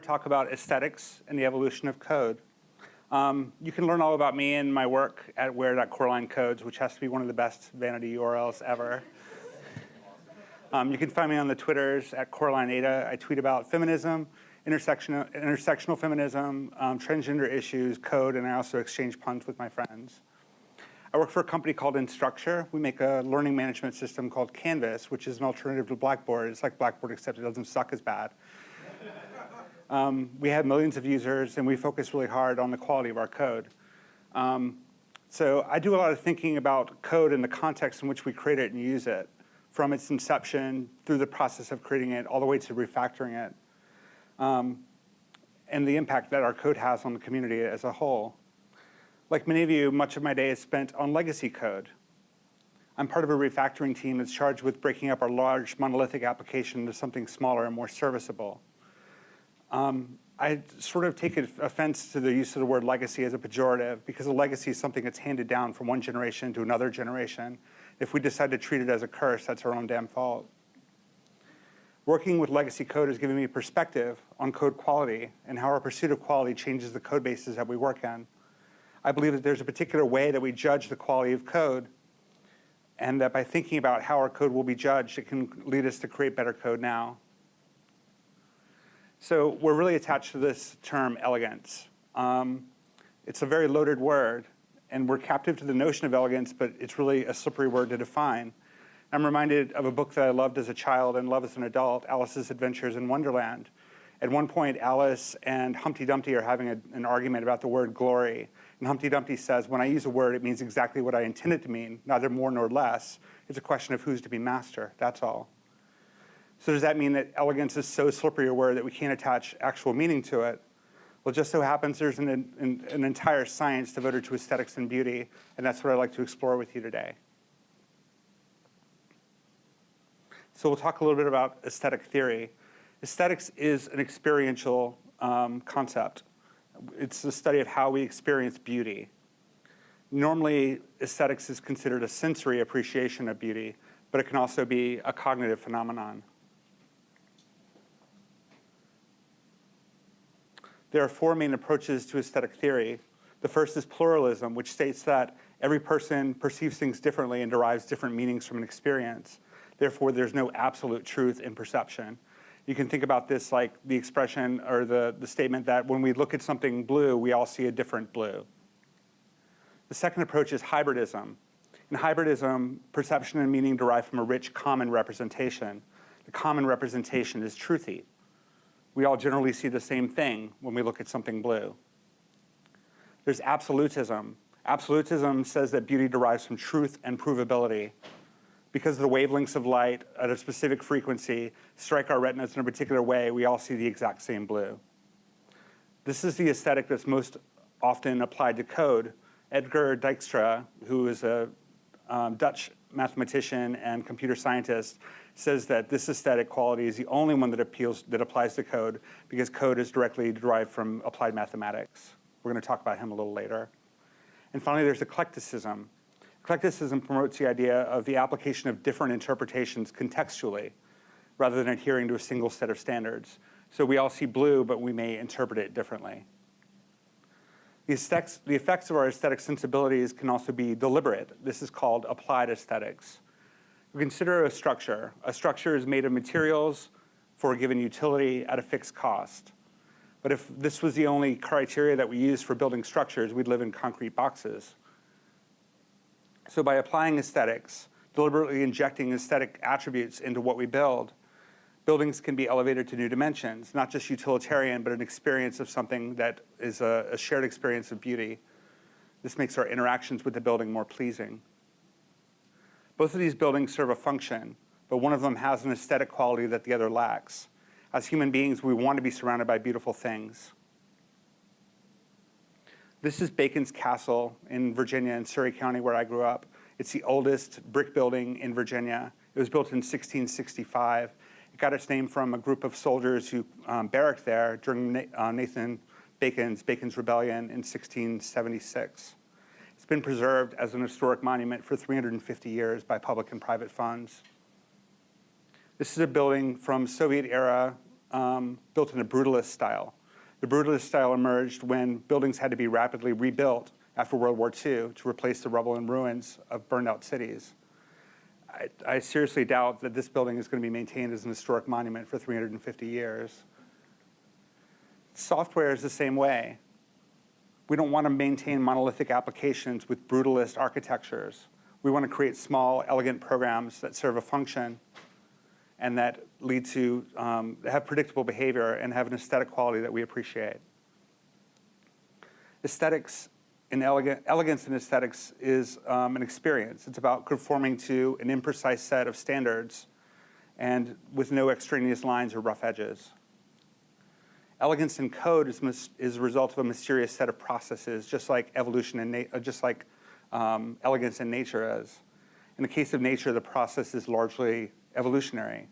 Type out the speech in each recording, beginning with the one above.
to talk about aesthetics and the evolution of code. Um, you can learn all about me and my work at where.code's, which has to be one of the best vanity URLs ever. Um, you can find me on the Twitters at CoralineAda. I tweet about feminism, intersectional, intersectional feminism, um, transgender issues, code, and I also exchange puns with my friends. I work for a company called Instructure. We make a learning management system called Canvas, which is an alternative to Blackboard. It's like Blackboard, except it doesn't suck as bad. Um, we have millions of users, and we focus really hard on the quality of our code. Um, so I do a lot of thinking about code in the context in which we create it and use it, from its inception through the process of creating it all the way to refactoring it, um, and the impact that our code has on the community as a whole. Like many of you, much of my day is spent on legacy code. I'm part of a refactoring team that's charged with breaking up our large monolithic application into something smaller and more serviceable. Um, I sort of take offense to the use of the word legacy as a pejorative because a legacy is something that's handed down from one generation to another generation. If we decide to treat it as a curse, that's our own damn fault. Working with legacy code has given me perspective on code quality and how our pursuit of quality changes the code bases that we work in. I believe that there's a particular way that we judge the quality of code and that by thinking about how our code will be judged, it can lead us to create better code now. So we're really attached to this term elegance. Um, it's a very loaded word, and we're captive to the notion of elegance, but it's really a slippery word to define. I'm reminded of a book that I loved as a child and love as an adult, Alice's Adventures in Wonderland. At one point, Alice and Humpty Dumpty are having a, an argument about the word glory. And Humpty Dumpty says, when I use a word, it means exactly what I intend it to mean, neither more nor less. It's a question of who's to be master, that's all. So does that mean that elegance is so slippery a word that we can't attach actual meaning to it? Well, just so happens there's an, an, an entire science devoted to aesthetics and beauty, and that's what I'd like to explore with you today. So we'll talk a little bit about aesthetic theory. Aesthetics is an experiential um, concept. It's the study of how we experience beauty. Normally, aesthetics is considered a sensory appreciation of beauty, but it can also be a cognitive phenomenon. There are four main approaches to aesthetic theory. The first is pluralism, which states that every person perceives things differently and derives different meanings from an experience. Therefore, there's no absolute truth in perception. You can think about this like the expression or the, the statement that when we look at something blue, we all see a different blue. The second approach is hybridism. In hybridism, perception and meaning derive from a rich common representation. The common representation is truthy we all generally see the same thing when we look at something blue. There's absolutism. Absolutism says that beauty derives from truth and provability. Because the wavelengths of light at a specific frequency strike our retinas in a particular way, we all see the exact same blue. This is the aesthetic that's most often applied to code. Edsger Dijkstra, who is a um, Dutch mathematician and computer scientist, says that this aesthetic quality is the only one that appeals that applies to code because code is directly derived from applied mathematics. We're going to talk about him a little later. And finally, there's eclecticism. Eclecticism promotes the idea of the application of different interpretations contextually rather than adhering to a single set of standards. So we all see blue, but we may interpret it differently. The effects, the effects of our aesthetic sensibilities can also be deliberate. This is called applied aesthetics. We consider a structure. A structure is made of materials for a given utility at a fixed cost. But if this was the only criteria that we used for building structures, we'd live in concrete boxes. So by applying aesthetics, deliberately injecting aesthetic attributes into what we build, buildings can be elevated to new dimensions, not just utilitarian, but an experience of something that is a, a shared experience of beauty. This makes our interactions with the building more pleasing. Both of these buildings serve a function, but one of them has an aesthetic quality that the other lacks. As human beings, we want to be surrounded by beautiful things. This is Bacon's Castle in Virginia in Surry County where I grew up. It's the oldest brick building in Virginia. It was built in 1665. Got its name from a group of soldiers who um, barracked there during uh, Nathan Bacon's, Bacon's Rebellion in 1676 It's been preserved as an historic monument for 350 years by public and private funds. This is a building from Soviet era um, built in a brutalist style. The brutalist style emerged when buildings had to be rapidly rebuilt after World War II to replace the rubble and ruins of burned out cities. I, I seriously doubt that this building is going to be maintained as an historic monument for 350 years. Software is the same way. We don't want to maintain monolithic applications with brutalist architectures. We want to create small, elegant programs that serve a function and that lead to um, have predictable behavior and have an aesthetic quality that we appreciate. Aesthetics and elegant, elegance in aesthetics is um, an experience. It's about conforming to an imprecise set of standards and with no extraneous lines or rough edges. Elegance in code is, is a result of a mysterious set of processes, just like evolution and uh, just like um, elegance in nature is. In the case of nature, the process is largely evolutionary.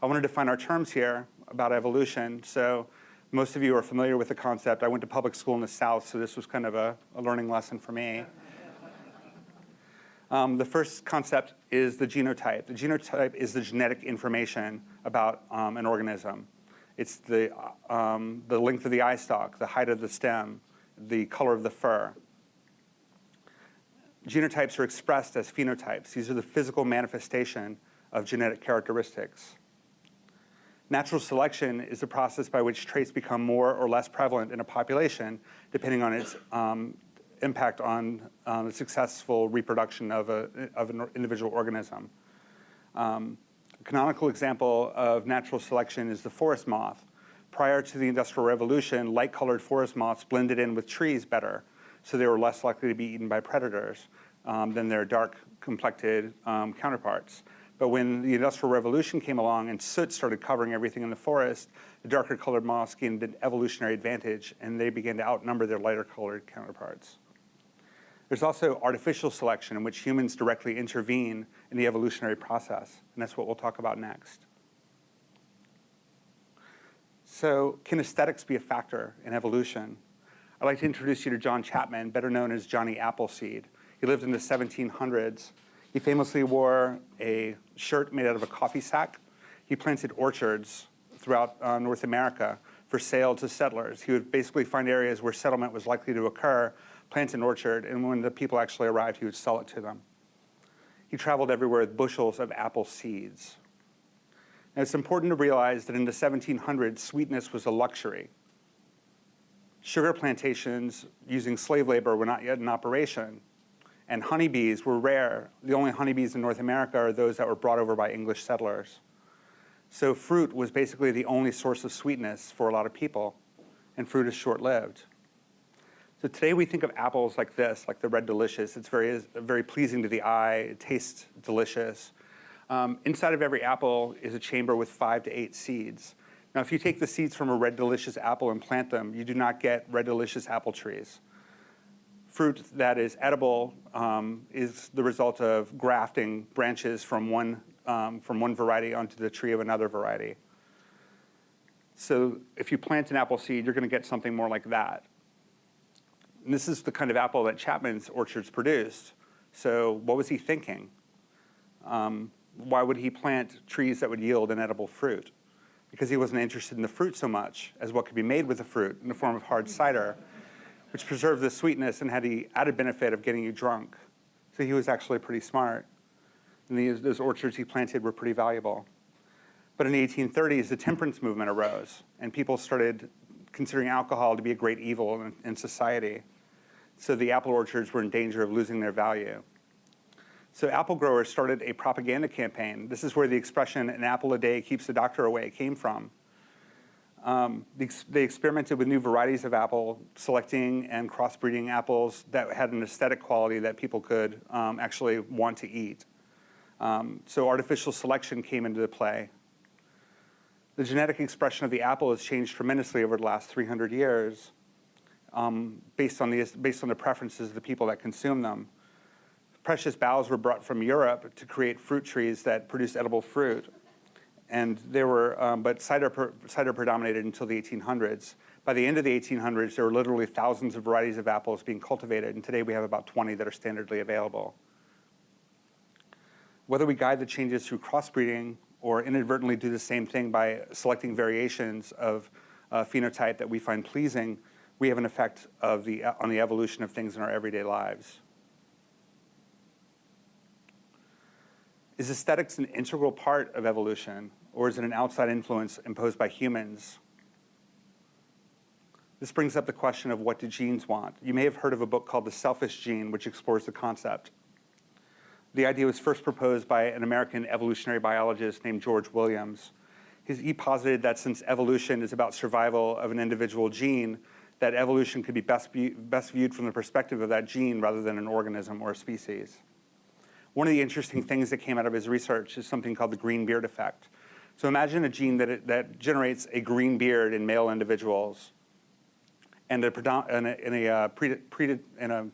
I want to define our terms here about evolution. So most of you are familiar with the concept. I went to public school in the South, so this was kind of a, a learning lesson for me. Um, the first concept is the genotype. The genotype is the genetic information about um, an organism. It's the, um, the length of the eye stalk, the height of the stem, the color of the fur. Genotypes are expressed as phenotypes. These are the physical manifestation of genetic characteristics. Natural selection is the process by which traits become more or less prevalent in a population, depending on its um, impact on um, the successful reproduction of, a, of an individual organism. Um, a canonical example of natural selection is the forest moth. Prior to the Industrial Revolution, light-colored forest moths blended in with trees better, so they were less likely to be eaten by predators um, than their dark-complected um, counterparts. But when the Industrial Revolution came along and soot started covering everything in the forest, the darker colored moths gained an evolutionary advantage and they began to outnumber their lighter colored counterparts. There's also artificial selection in which humans directly intervene in the evolutionary process, and that's what we'll talk about next. So can aesthetics be a factor in evolution? I'd like to introduce you to John Chapman, better known as Johnny Appleseed. He lived in the 1700s he famously wore a shirt made out of a coffee sack. He planted orchards throughout uh, North America for sale to settlers. He would basically find areas where settlement was likely to occur, plant an orchard, and when the people actually arrived, he would sell it to them. He traveled everywhere with bushels of apple seeds. Now, it's important to realize that in the 1700s, sweetness was a luxury. Sugar plantations using slave labor were not yet in operation and honeybees were rare. The only honeybees in North America are those that were brought over by English settlers. So fruit was basically the only source of sweetness for a lot of people, and fruit is short-lived. So today we think of apples like this, like the Red Delicious. It's very, very pleasing to the eye, it tastes delicious. Um, inside of every apple is a chamber with five to eight seeds. Now, if you take the seeds from a Red Delicious apple and plant them, you do not get Red Delicious apple trees fruit that is edible um, is the result of grafting branches from one, um, from one variety onto the tree of another variety. So if you plant an apple seed, you're going to get something more like that. And this is the kind of apple that Chapman's orchards produced. So what was he thinking? Um, why would he plant trees that would yield an edible fruit? Because he wasn't interested in the fruit so much as what could be made with the fruit in the form of hard cider which preserved the sweetness and had the added benefit of getting you drunk. So he was actually pretty smart. And these, those orchards he planted were pretty valuable. But in the 1830s, the temperance movement arose, and people started considering alcohol to be a great evil in, in society. So the apple orchards were in danger of losing their value. So apple growers started a propaganda campaign. This is where the expression, an apple a day keeps the doctor away, came from. Um, they experimented with new varieties of apple, selecting and crossbreeding apples that had an aesthetic quality that people could um, actually want to eat. Um, so artificial selection came into play. The genetic expression of the apple has changed tremendously over the last 300 years um, based, on the, based on the preferences of the people that consume them. Precious boughs were brought from Europe to create fruit trees that produce edible fruit and there were, um, but cider, per, cider predominated until the 1800s. By the end of the 1800s, there were literally thousands of varieties of apples being cultivated, and today we have about 20 that are standardly available. Whether we guide the changes through crossbreeding or inadvertently do the same thing by selecting variations of phenotype that we find pleasing, we have an effect of the, on the evolution of things in our everyday lives. Is aesthetics an integral part of evolution, or is it an outside influence imposed by humans? This brings up the question of what do genes want? You may have heard of a book called The Selfish Gene, which explores the concept. The idea was first proposed by an American evolutionary biologist named George Williams. He posited that since evolution is about survival of an individual gene, that evolution could be best, be best viewed from the perspective of that gene rather than an organism or a species. One of the interesting things that came out of his research is something called the green beard effect. So imagine a gene that, it, that generates a green beard in male individuals and a, in a, in a, uh, pre, pre, in a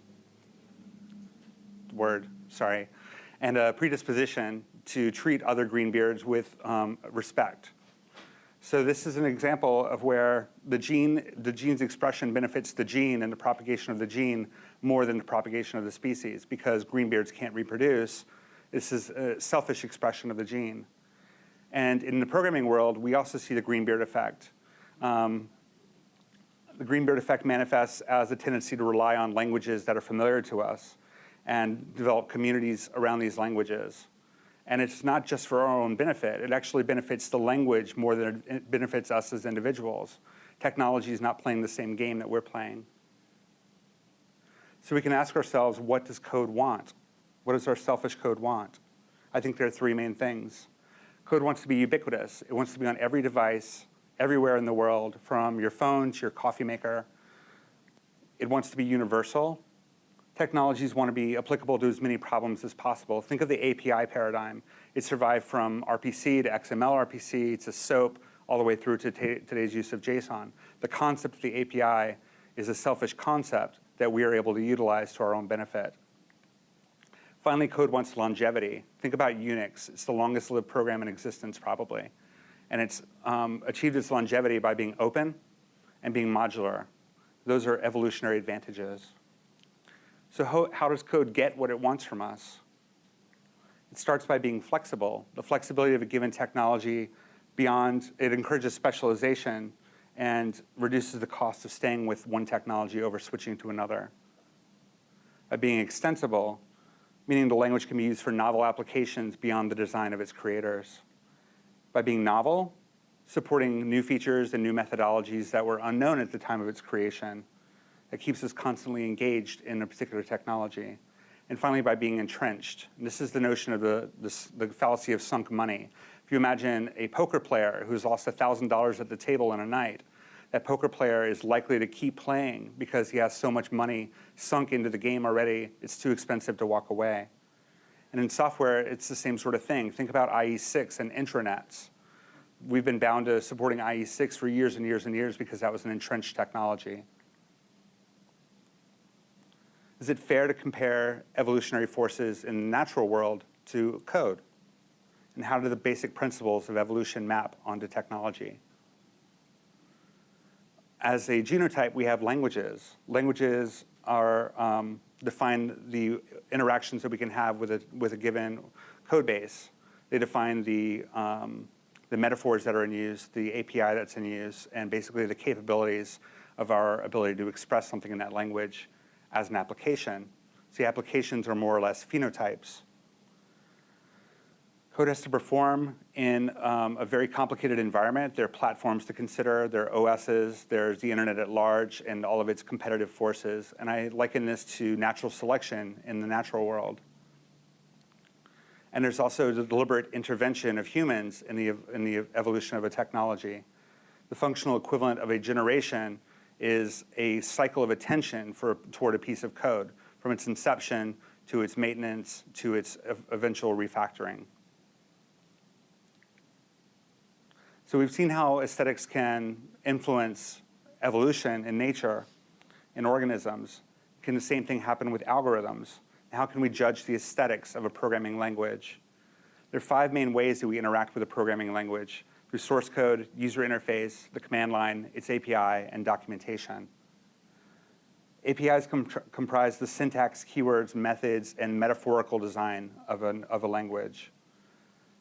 word, sorry, and a predisposition to treat other green beards with um, respect. So this is an example of where the gene, the gene's expression benefits the gene and the propagation of the gene more than the propagation of the species because green beards can't reproduce. This is a selfish expression of the gene. And in the programming world, we also see the greenbeard effect. Um, the greenbeard effect manifests as a tendency to rely on languages that are familiar to us and develop communities around these languages. And it's not just for our own benefit. It actually benefits the language more than it benefits us as individuals. Technology is not playing the same game that we're playing. So we can ask ourselves, what does code want? What does our selfish code want? I think there are three main things. Code wants to be ubiquitous. It wants to be on every device, everywhere in the world, from your phone to your coffee maker. It wants to be universal technologies want to be applicable to as many problems as possible. Think of the API paradigm. It survived from RPC to XML RPC to SOAP, all the way through to today's use of JSON. The concept of the API is a selfish concept that we are able to utilize to our own benefit. Finally, code wants longevity. Think about Unix. It's the longest lived program in existence, probably. And it's um, achieved its longevity by being open and being modular. Those are evolutionary advantages. So how, how does code get what it wants from us? It starts by being flexible. The flexibility of a given technology beyond, it encourages specialization and reduces the cost of staying with one technology over switching to another. By being extensible, meaning the language can be used for novel applications beyond the design of its creators. By being novel, supporting new features and new methodologies that were unknown at the time of its creation that keeps us constantly engaged in a particular technology. And finally, by being entrenched. And this is the notion of the, the, the fallacy of sunk money. If you imagine a poker player who's lost $1,000 at the table in a night, that poker player is likely to keep playing because he has so much money sunk into the game already, it's too expensive to walk away. And in software, it's the same sort of thing. Think about IE6 and intranets. We've been bound to supporting IE6 for years and years and years because that was an entrenched technology. Is it fair to compare evolutionary forces in the natural world to code? And how do the basic principles of evolution map onto technology? As a genotype, we have languages. Languages are um, define the interactions that we can have with a, with a given code base. They define the, um, the metaphors that are in use, the API that's in use, and basically the capabilities of our ability to express something in that language as an application. The applications are more or less phenotypes. Code has to perform in um, a very complicated environment. There are platforms to consider, there are OSs, there's the internet at large and all of its competitive forces. And I liken this to natural selection in the natural world. And there's also the deliberate intervention of humans in the, in the evolution of a technology. The functional equivalent of a generation is a cycle of attention for, toward a piece of code, from its inception to its maintenance to its eventual refactoring. So we've seen how aesthetics can influence evolution in nature, in organisms. Can the same thing happen with algorithms? How can we judge the aesthetics of a programming language? There are five main ways that we interact with a programming language through source code, user interface, the command line, its API, and documentation. APIs com comprise the syntax, keywords, methods, and metaphorical design of, an, of a language.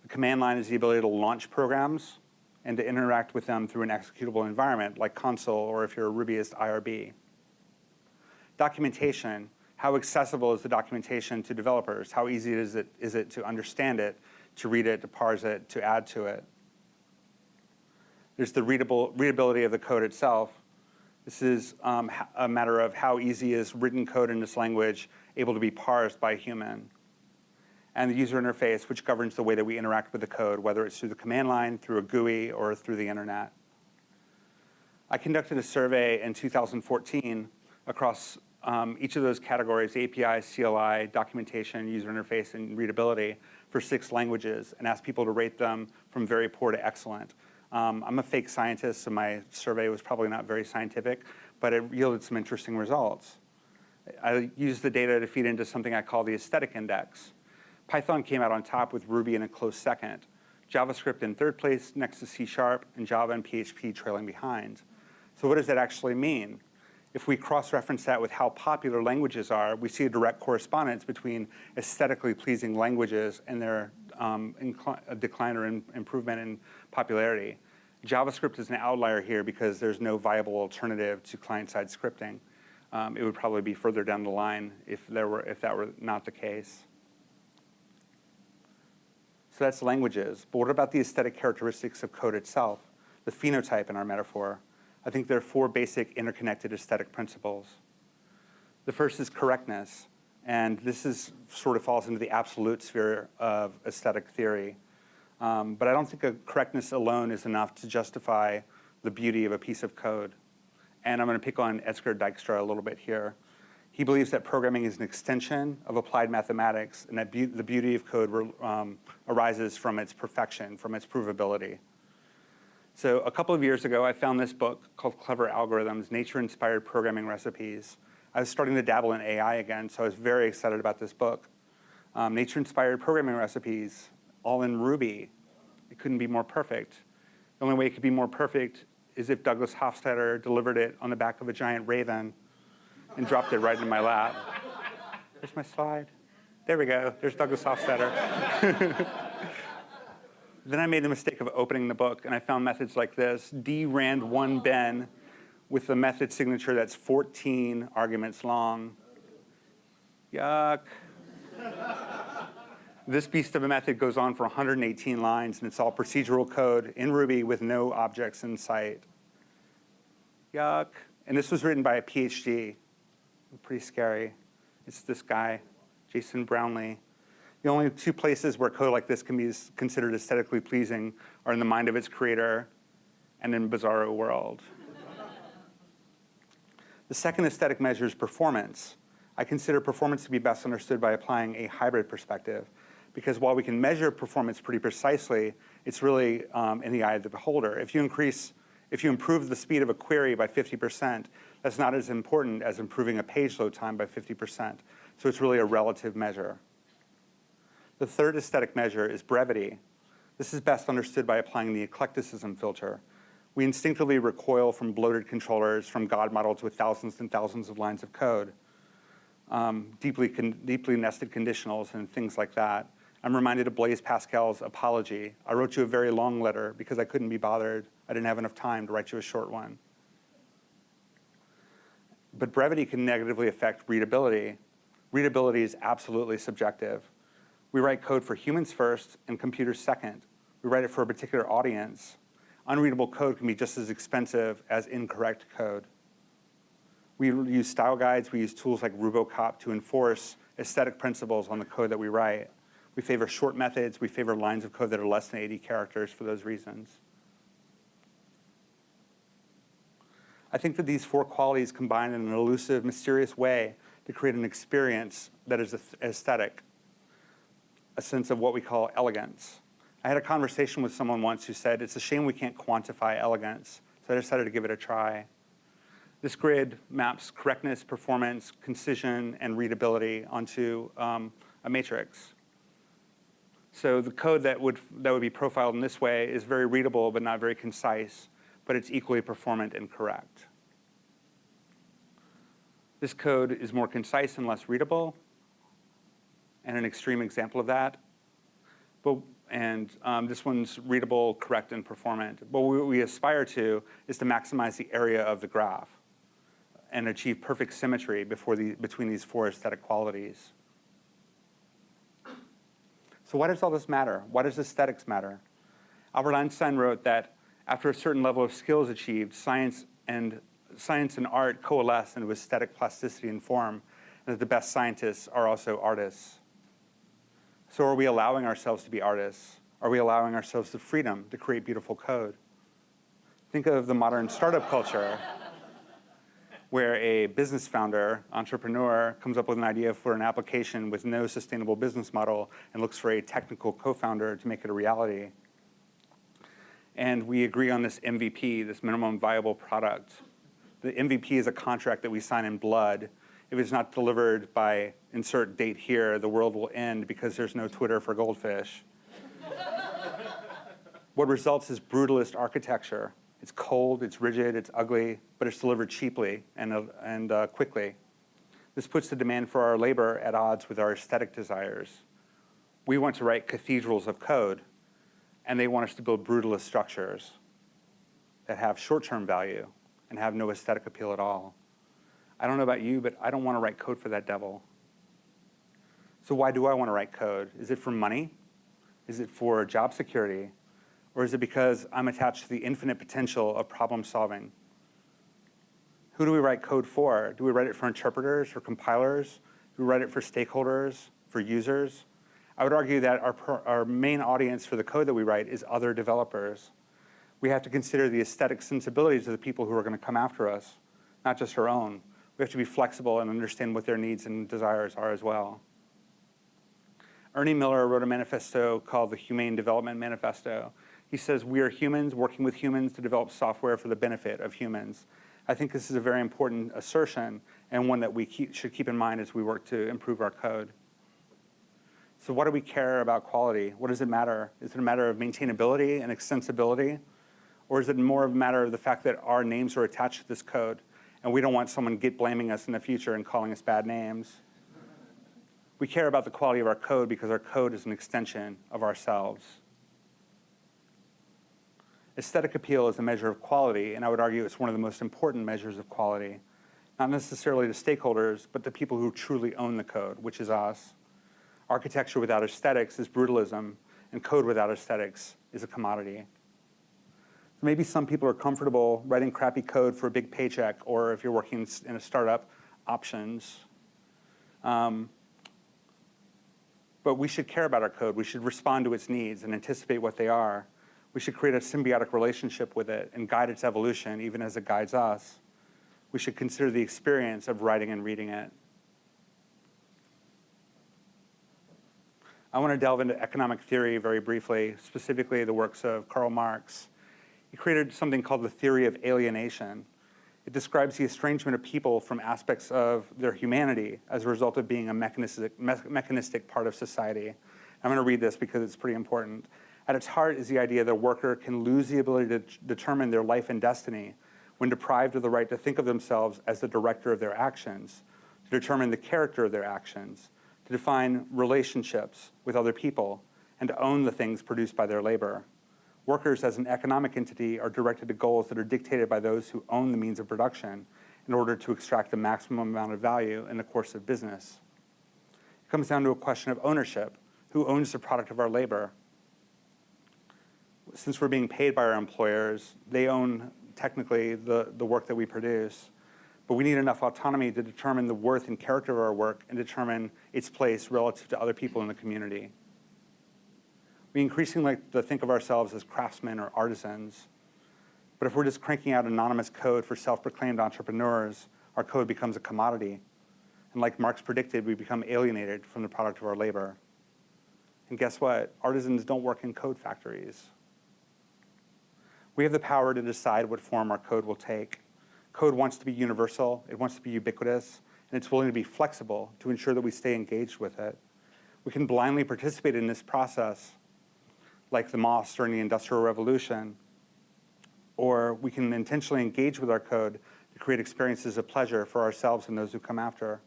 The command line is the ability to launch programs and to interact with them through an executable environment like console or if you're a Rubyist IRB. Documentation, how accessible is the documentation to developers? How easy is it, is it to understand it, to read it, to parse it, to add to it? There's the readable, readability of the code itself. This is um, a matter of how easy is written code in this language able to be parsed by a human. And the user interface, which governs the way that we interact with the code, whether it's through the command line, through a GUI, or through the internet. I conducted a survey in 2014 across um, each of those categories, API, CLI, documentation, user interface, and readability for six languages and asked people to rate them from very poor to excellent. Um, I'm a fake scientist, so my survey was probably not very scientific, but it yielded some interesting results. I used the data to feed into something I call the aesthetic index. Python came out on top with Ruby in a close second. JavaScript in third place next to C Sharp, and Java and PHP trailing behind. So what does that actually mean? If we cross-reference that with how popular languages are, we see a direct correspondence between aesthetically pleasing languages and their um, decline or improvement in popularity. JavaScript is an outlier here because there's no viable alternative to client-side scripting. Um, it would probably be further down the line if, there were, if that were not the case. So that's languages. But what about the aesthetic characteristics of code itself, the phenotype in our metaphor? I think there are four basic interconnected aesthetic principles. The first is correctness. And this is sort of falls into the absolute sphere of aesthetic theory. Um, but I don't think a correctness alone is enough to justify the beauty of a piece of code. And I'm going to pick on Edsger Dijkstra a little bit here. He believes that programming is an extension of applied mathematics and that be the beauty of code um, arises from its perfection, from its provability. So a couple of years ago, I found this book called Clever Algorithms, Nature-Inspired Programming Recipes. I was starting to dabble in AI again, so I was very excited about this book. Um, Nature-inspired programming recipes, all in Ruby. It couldn't be more perfect. The only way it could be more perfect is if Douglas Hofstadter delivered it on the back of a giant raven and dropped it right in my lap. There's my slide. There we go. There's Douglas Hofstadter. then I made the mistake of opening the book, and I found methods like this, D rand one ben, with a method signature that's 14 arguments long. Yuck. this beast of a method goes on for 118 lines, and it's all procedural code in Ruby with no objects in sight. Yuck. And this was written by a PhD. Pretty scary. It's this guy, Jason Brownlee. The only two places where code like this can be considered aesthetically pleasing are in the mind of its creator and in Bizarro World. The second aesthetic measure is performance. I consider performance to be best understood by applying a hybrid perspective because while we can measure performance pretty precisely, it's really um, in the eye of the beholder. If you increase, if you improve the speed of a query by 50%, that's not as important as improving a page load time by 50%. So it's really a relative measure. The third aesthetic measure is brevity. This is best understood by applying the eclecticism filter. We instinctively recoil from bloated controllers, from God models with thousands and thousands of lines of code, um, deeply, deeply nested conditionals and things like that. I'm reminded of Blaise Pascal's apology. I wrote you a very long letter because I couldn't be bothered. I didn't have enough time to write you a short one. But brevity can negatively affect readability. Readability is absolutely subjective. We write code for humans first and computers second. We write it for a particular audience unreadable code can be just as expensive as incorrect code. We use style guides, we use tools like Rubocop to enforce aesthetic principles on the code that we write. We favor short methods, we favor lines of code that are less than 80 characters for those reasons. I think that these four qualities combine in an elusive, mysterious way to create an experience that is aesthetic, a sense of what we call elegance. I had a conversation with someone once who said, it's a shame we can't quantify elegance, so I decided to give it a try. This grid maps correctness, performance, concision, and readability onto um, a matrix. So the code that would, that would be profiled in this way is very readable but not very concise, but it's equally performant and correct. This code is more concise and less readable, and an extreme example of that. But and um, this one's readable, correct, and performant. But what we aspire to is to maximize the area of the graph and achieve perfect symmetry the, between these four aesthetic qualities. So why does all this matter? Why does aesthetics matter? Albert Einstein wrote that after a certain level of skills achieved, science and, science and art coalesce into aesthetic plasticity and form, and that the best scientists are also artists. So are we allowing ourselves to be artists? Are we allowing ourselves the freedom to create beautiful code? Think of the modern startup culture where a business founder, entrepreneur, comes up with an idea for an application with no sustainable business model and looks for a technical co-founder to make it a reality. And we agree on this MVP, this minimum viable product. The MVP is a contract that we sign in blood. If it's not delivered by insert date here, the world will end because there's no Twitter for goldfish. what results is brutalist architecture it's cold, it's rigid, it's ugly, but it's delivered cheaply and, uh, and uh, quickly. This puts the demand for our labor at odds with our aesthetic desires. We want to write cathedrals of code, and they want us to build brutalist structures that have short-term value and have no aesthetic appeal at all. I don't know about you, but I don't want to write code for that devil. So why do I want to write code? Is it for money? Is it for job security? Or is it because I'm attached to the infinite potential of problem solving? Who do we write code for? Do we write it for interpreters or compilers? Do we write it for stakeholders, for users? I would argue that our, our main audience for the code that we write is other developers. We have to consider the aesthetic sensibilities of the people who are going to come after us, not just our own. We have to be flexible and understand what their needs and desires are as well. Ernie Miller wrote a manifesto called the Humane Development Manifesto, he says, we are humans working with humans to develop software for the benefit of humans. I think this is a very important assertion and one that we keep, should keep in mind as we work to improve our code. So what do we care about quality? What does it matter? Is it a matter of maintainability and extensibility? Or is it more of a matter of the fact that our names are attached to this code and we don't want someone git blaming us in the future and calling us bad names? We care about the quality of our code because our code is an extension of ourselves. Aesthetic appeal is a measure of quality, and I would argue it's one of the most important measures of quality, not necessarily to stakeholders, but to people who truly own the code, which is us. Architecture without aesthetics is brutalism, and code without aesthetics is a commodity. maybe some people are comfortable writing crappy code for a big paycheck, or if you're working in a startup, options. Um, but we should care about our code. We should respond to its needs and anticipate what they are we should create a symbiotic relationship with it and guide its evolution even as it guides us. We should consider the experience of writing and reading it. I want to delve into economic theory very briefly, specifically the works of Karl Marx. He created something called the theory of alienation. It describes the estrangement of people from aspects of their humanity as a result of being a mechanistic, me mechanistic part of society. I'm going to read this because it's pretty important. At its heart is the idea that a worker can lose the ability to determine their life and destiny when deprived of the right to think of themselves as the director of their actions, to determine the character of their actions, to define relationships with other people, and to own the things produced by their labor. Workers as an economic entity are directed to goals that are dictated by those who own the means of production in order to extract the maximum amount of value in the course of business. It comes down to a question of ownership. Who owns the product of our labor? since we're being paid by our employers, they own technically the, the work that we produce. But we need enough autonomy to determine the worth and character of our work and determine its place relative to other people in the community. We increasingly like to think of ourselves as craftsmen or artisans. But if we're just cranking out anonymous code for self-proclaimed entrepreneurs, our code becomes a commodity. And like Marx predicted, we become alienated from the product of our labor. And guess what? Artisans don't work in code factories. We have the power to decide what form our code will take. Code wants to be universal, it wants to be ubiquitous, and it's willing to be flexible to ensure that we stay engaged with it. We can blindly participate in this process, like the moths during the Industrial Revolution, or we can intentionally engage with our code to create experiences of pleasure for ourselves and those who come after.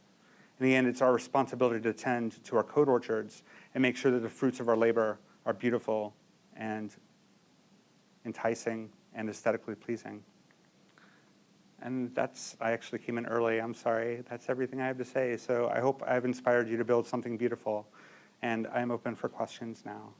In the end, it's our responsibility to tend to our code orchards and make sure that the fruits of our labor are beautiful and enticing and aesthetically pleasing. And that's, I actually came in early, I'm sorry. That's everything I have to say. So I hope I've inspired you to build something beautiful. And I'm open for questions now.